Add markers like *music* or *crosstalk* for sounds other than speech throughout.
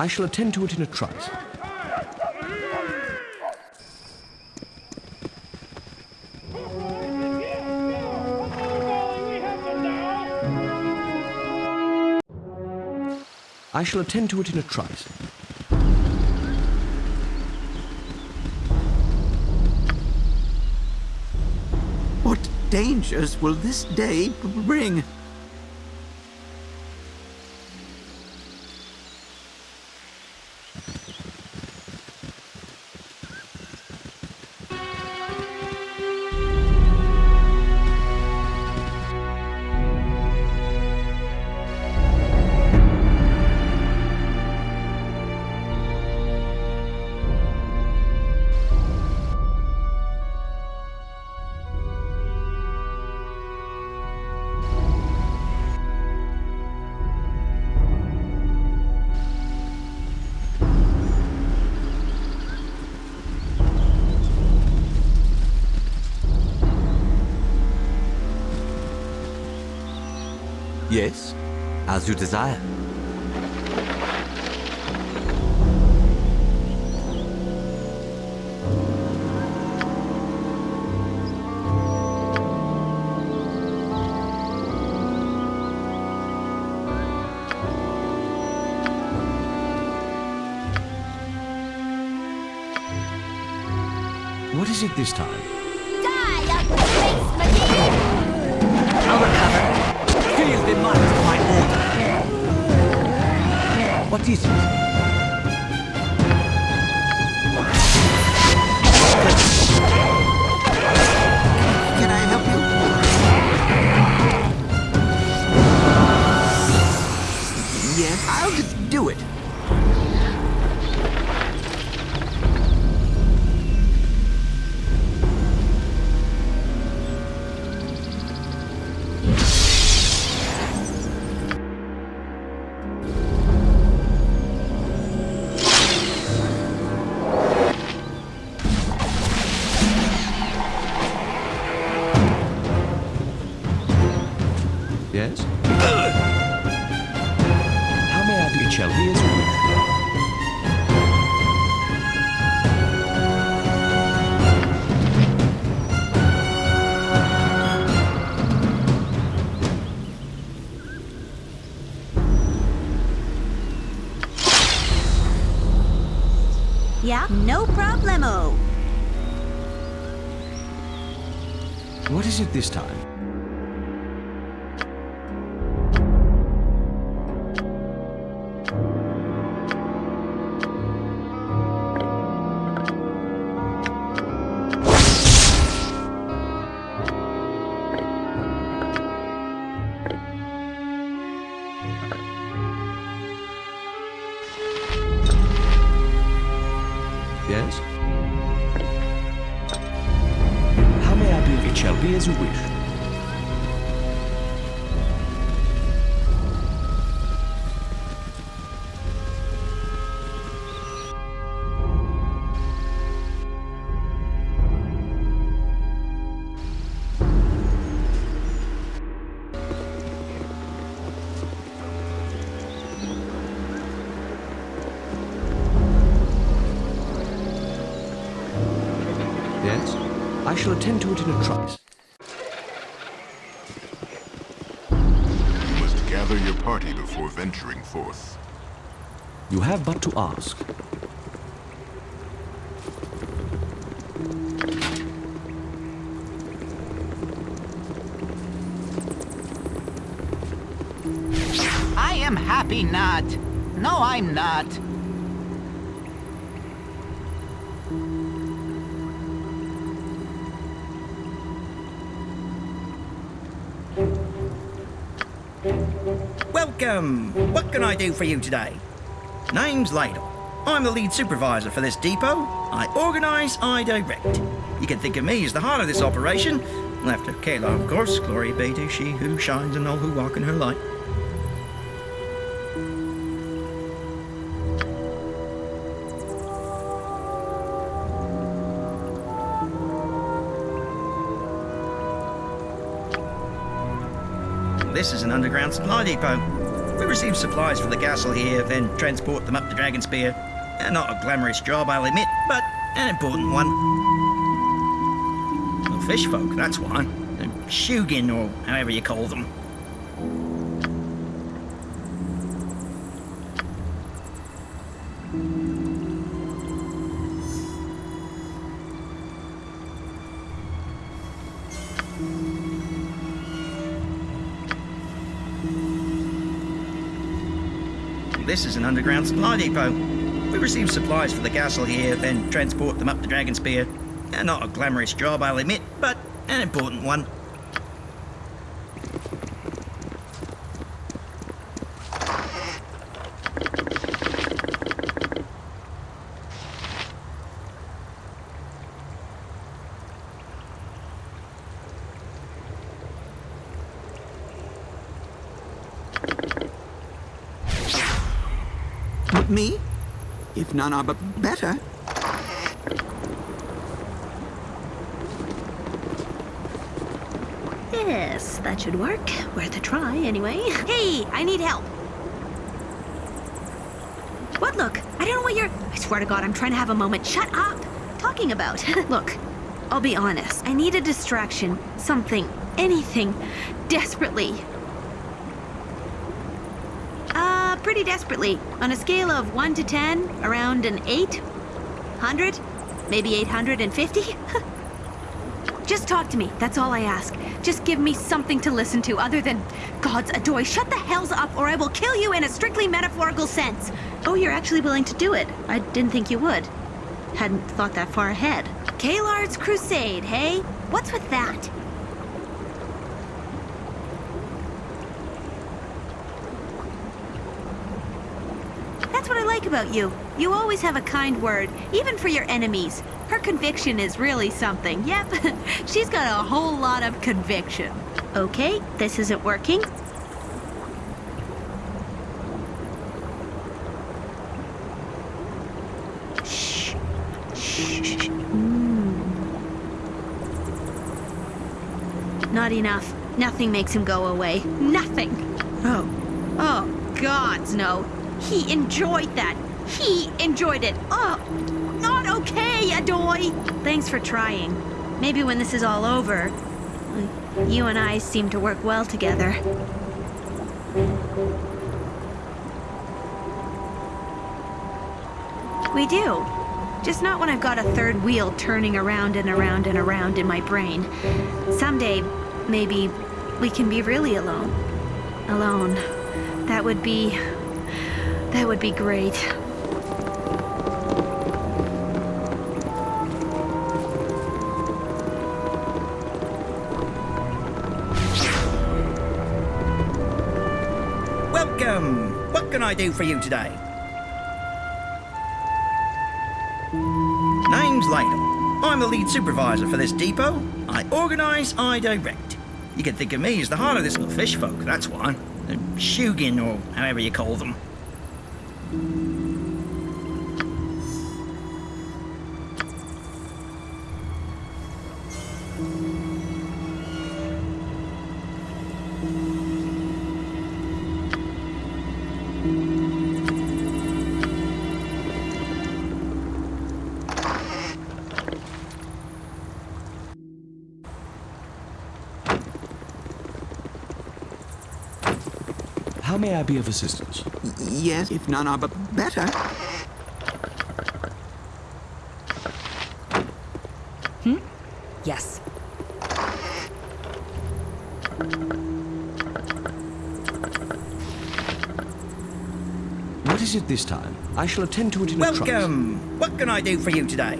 I shall attend to it in a trice. I shall attend to it in a trice. What dangers will this day bring? Yes, as you desire. What is it this time? What this time? Yes? Be as you wish. Yes? I shall attend to it in a forth. You have but to ask. I am happy not. No, I'm not. What can I do for you today? Name's Ladle. I'm the lead supervisor for this depot. I organise, I direct. You can think of me as the heart of this operation. After Caelar, of course. Glory be to she who shines and all who walk in her light. This is an underground supply depot. We receive supplies for the castle here, then transport them up to Dragonspear. Uh, not a glamorous job, I'll admit, but an important one. Well, fish folk, that's why. Shugin, or however you call them. This is an underground supply depot. We receive supplies for the castle here, then transport them up the Dragonspear. Uh, not a glamorous job, I'll admit, but an important one. Me? Are but better. Yes, that should work. Worth a try, anyway. Hey, I need help. What look? I don't know what you're. I swear to God, I'm trying to have a moment. Shut up! Talking about. *laughs* look, I'll be honest. I need a distraction. Something. Anything. Desperately. Pretty desperately. On a scale of 1 to 10, around an 8? 100? Maybe 850? *laughs* Just talk to me. That's all I ask. Just give me something to listen to other than God's adoy. Shut the hells up or I will kill you in a strictly metaphorical sense. Oh, you're actually willing to do it. I didn't think you would. Hadn't thought that far ahead. Kalard's Crusade, hey? What's with that? That's what I like about you. You always have a kind word, even for your enemies. Her conviction is really something. Yep, *laughs* she's got a whole lot of conviction. Okay, this isn't working. Shh. Shh. Not enough. Nothing makes him go away. Nothing. Oh. Oh, gods, no. He enjoyed that. He enjoyed it. Oh, not okay, Adoy. Thanks for trying. Maybe when this is all over, you and I seem to work well together. We do. Just not when I've got a third wheel turning around and around and around in my brain. Someday, maybe, we can be really alone. Alone. That would be... That would be great. Welcome! What can I do for you today? Name's Ladle. I'm the lead supervisor for this depot. I organise, I direct. You can think of me as the heart of this little fish folk, that's why. The Shugin, or however you call them. How may I be of assistance? Yes, if none are but better. Hmm? Yes. What is it this time? I shall attend to it in a trice. Welcome! What can I do for you today?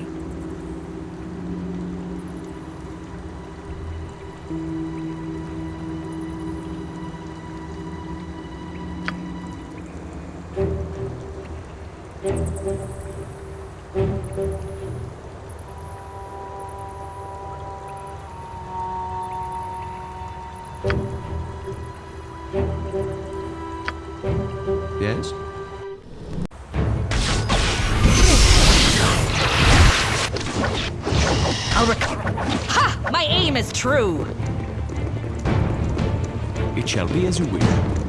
Yes? I'll recover. Ha! My aim is true. It shall be as you wish.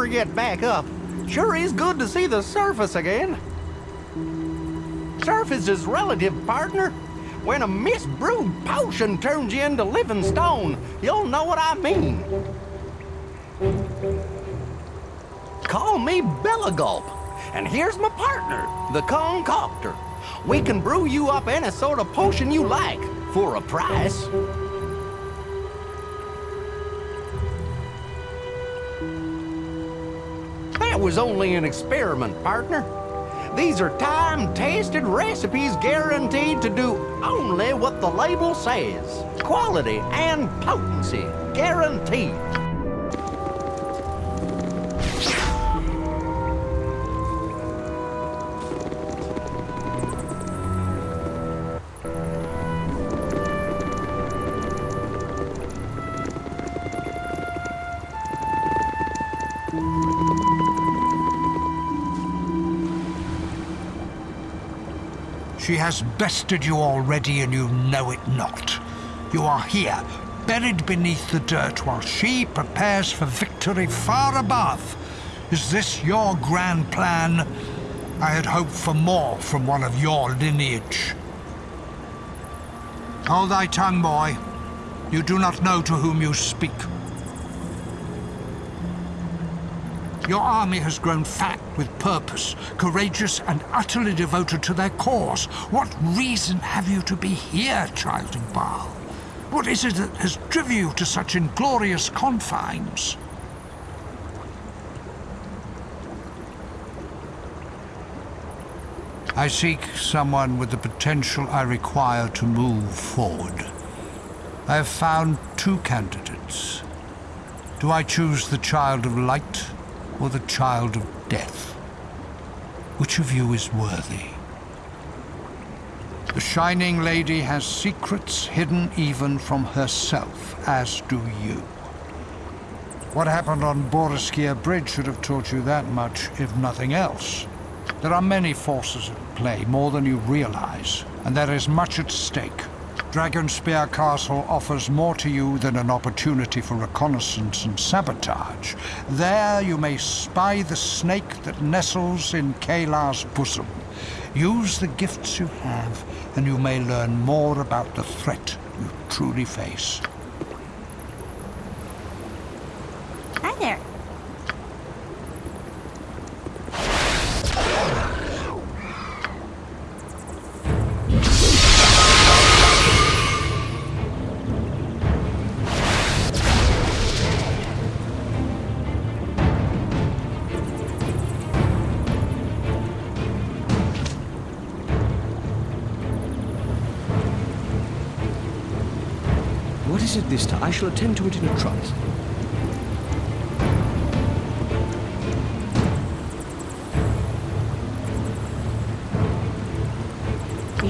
We'd get back up. Sure is good to see the surface again. Surface is relative, partner. When a misbrewed potion turns you into living stone, you'll know what I mean. Call me Belagulp, and here's my partner, the Concoctor. We can brew you up any sort of potion you like, for a price. Was only an experiment, partner. These are time-tested recipes guaranteed to do only what the label says. Quality and potency, guaranteed. She has bested you already and you know it not. You are here, buried beneath the dirt while she prepares for victory far above. Is this your grand plan? I had hoped for more from one of your lineage. Hold thy tongue, boy. You do not know to whom you speak. Your army has grown fat with purpose, courageous and utterly devoted to their cause. What reason have you to be here, child of Bhaal? What is it that has driven you to such inglorious confines? I seek someone with the potential I require to move forward. I have found two candidates. Do I choose the child of light or the child of death? Which of you is worthy? The Shining Lady has secrets hidden even from herself, as do you. What happened on Boareskyr Bridge should have taught you that much, if nothing else. There are many forces at play, more than you realize, and there is much at stake. Dragonspear Castle offers more to you than an opportunity for reconnaissance and sabotage. There you may spy the snake that nestles in Caelar's bosom. Use the gifts you have, and you may learn more about the threat you truly face. Shall attend to it in a trice.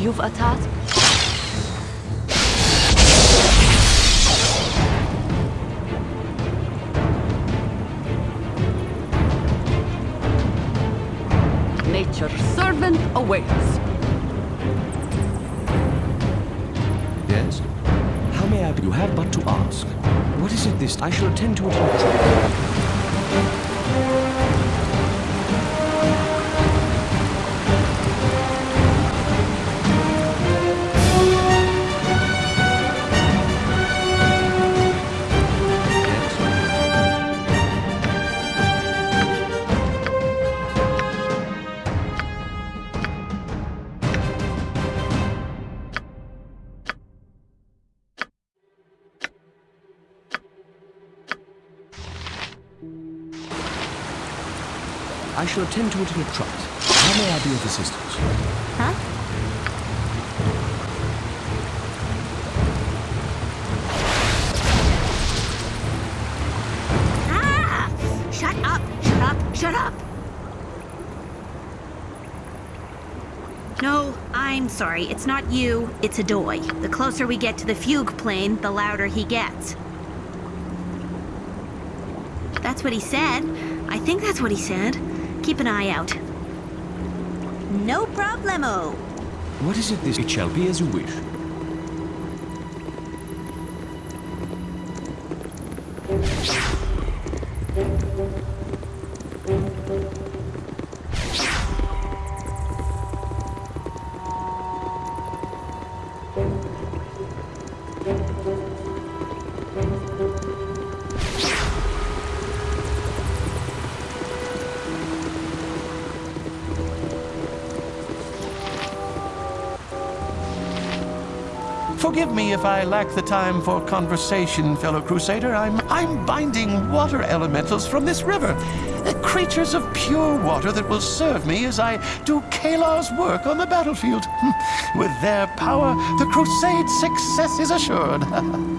You've a task? Nature's servant awaits. You have but to ask. What is it this? I shall attend to it I shall attend to it in a trice. How may I be of assistance? Huh? Ah! Shut up! Shut up! Shut up! No, I'm sorry. It's not you. It's Adoy. The closer we get to the fugue plane, the louder he gets. That's what he said. I think that's what he said. Keep an eye out. No problemo. What is it this? It shall be as you wish. Forgive me if I lack the time for conversation, fellow crusader. I'm I'm binding water elementals from this river. Uh, creatures of pure water that will serve me as I do Caelar's work on the battlefield. *laughs* With their power, the crusade's success is assured. *laughs*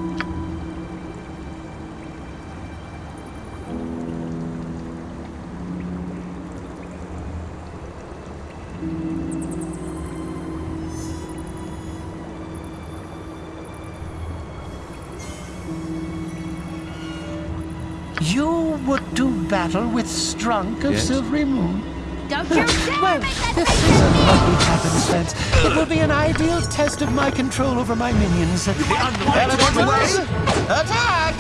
battle with Strunk of Yes. Silverymoon? Don't you dare *laughs* Well, this is a lucky me! happenstance. It will be an ideal test of my control over my minions. Elementals, attack!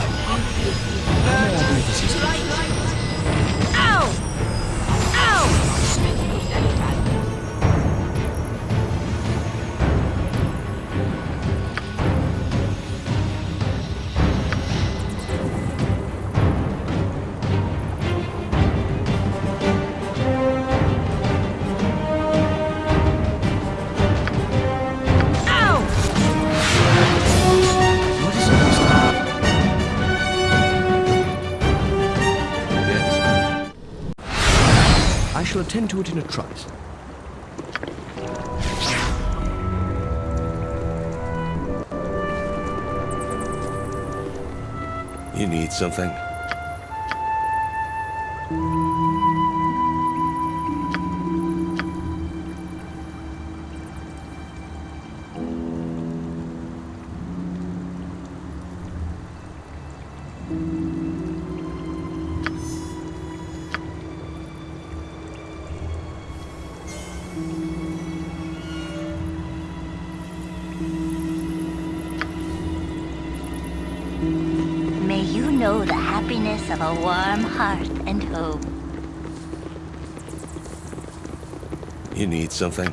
Attend to it in a trice. You need something? Know the happiness of a warm hearth and home. You need something?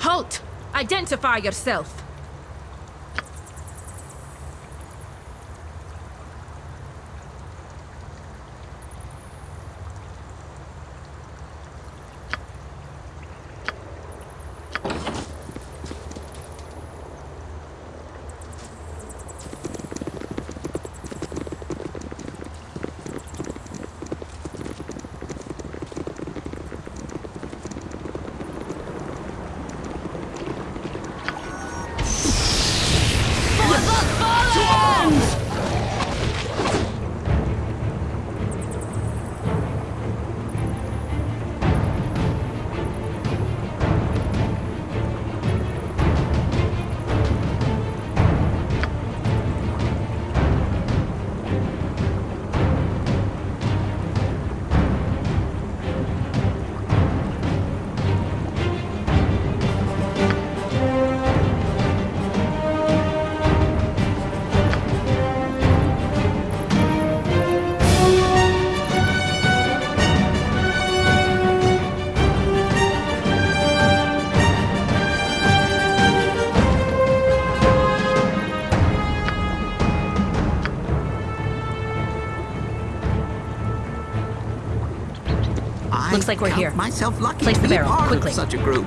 Halt! Identify yourself! Like we're count here. myself lucky Place the barrel, part quickly. such a group.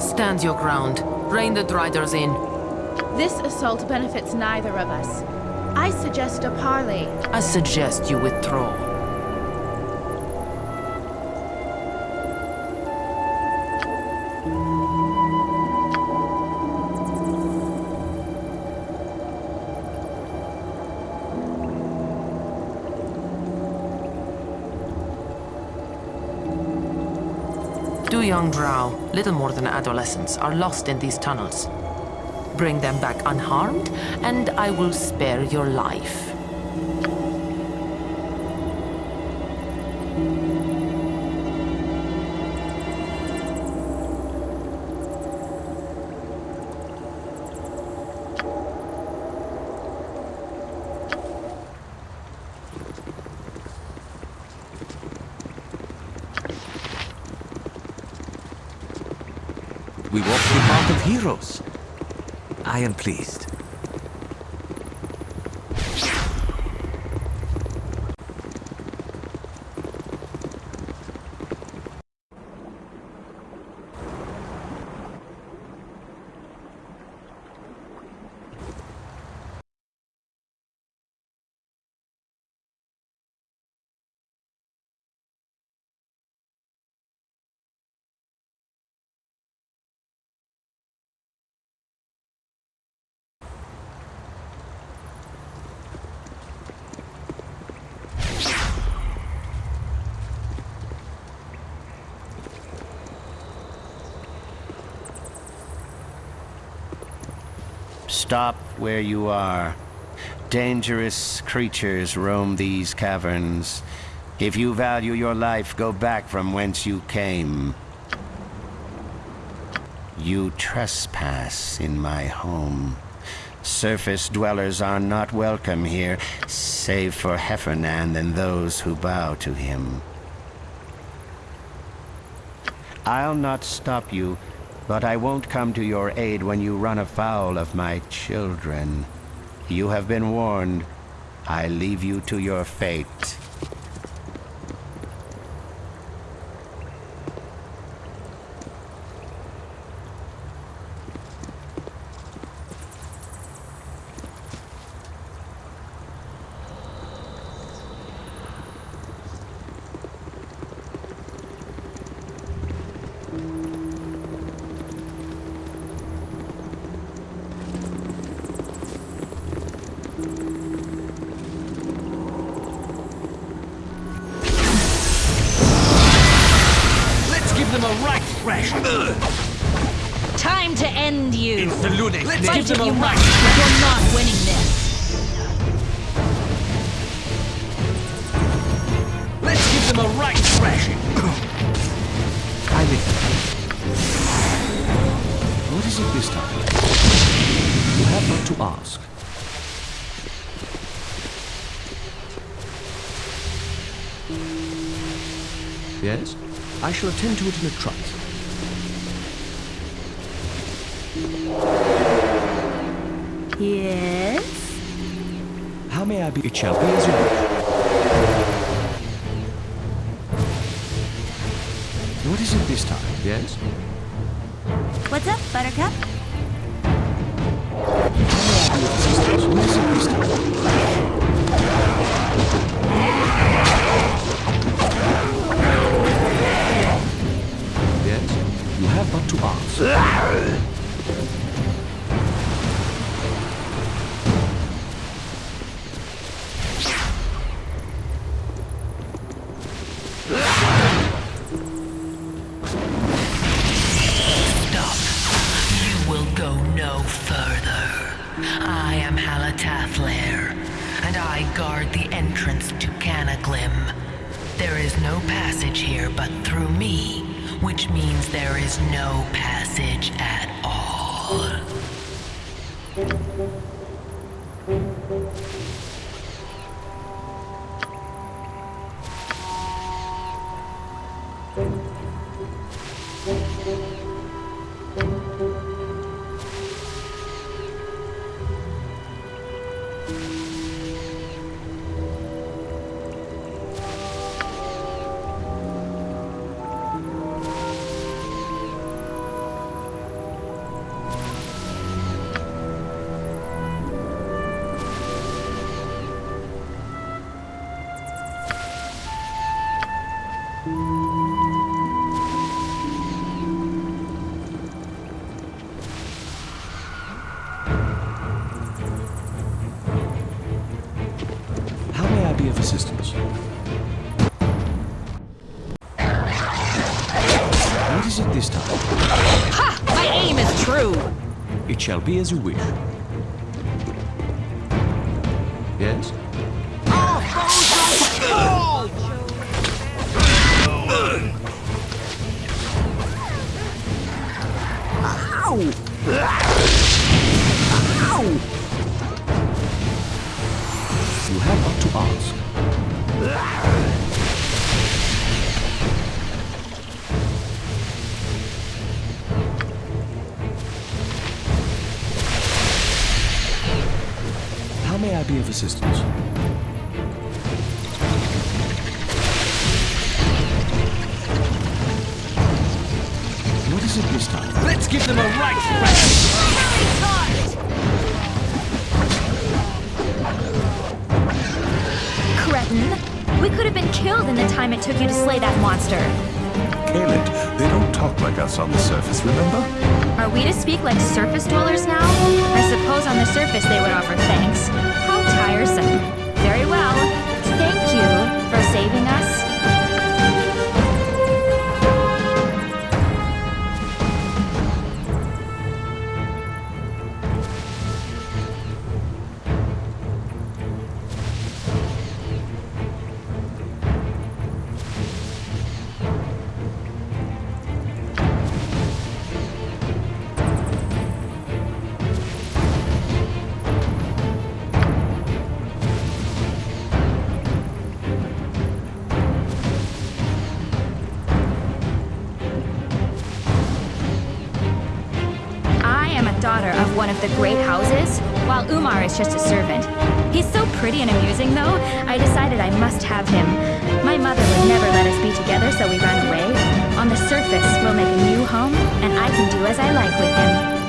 Stand your ground. Rein the Driders in. This assault benefits neither of us. I suggest a parley. I suggest you withdraw. Two young drow, little more than adolescents, are lost in these tunnels. Bring them back unharmed, and I will spare your life. We walk the path of heroes. I am pleased. Stop where you are. Dangerous creatures roam these caverns. If you value your life, go back from whence you came. You trespass in my home. Surface dwellers are not welcome here, save for Hephernaan and those who bow to him. I'll not stop you, but I won't come to your aid when you run afoul of my children. You have been warned. I leave you to your fate. Let's give them a you right but you're not winning this. Let's give them a right thrashing. I live. What is it this time? You have but to ask. Yes? I shall attend to it in a trice. May shall be as you wish. May I be of assistance? What is it this time? Let's give them a right thrash. Cretin! We could have been killed in the time it took you to slay that monster. Caled, they don't talk like us on the surface, remember? Are we to speak like surface dwellers now? I suppose on the surface they would offer thanks. Very well. One of the great houses, while Umar is just a servant. He's so pretty and amusing, though, I decided I must have him. My mother would never let us be together, so we ran away. On the surface, we'll make a new home, and I can do as I like with him.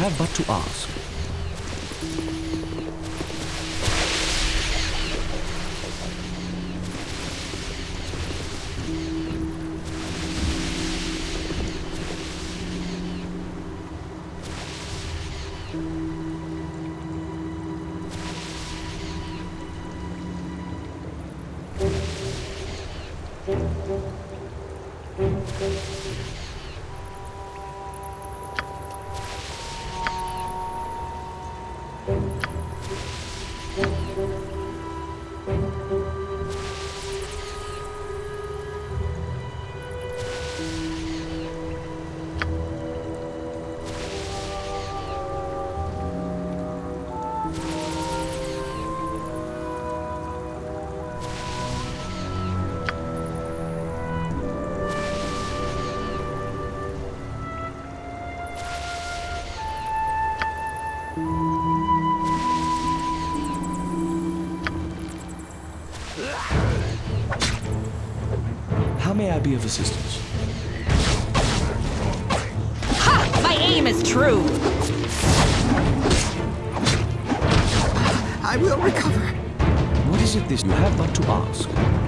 Have but to ask. Be of assistance? Ha! My aim is true. I will recover. What is it this you have but to ask?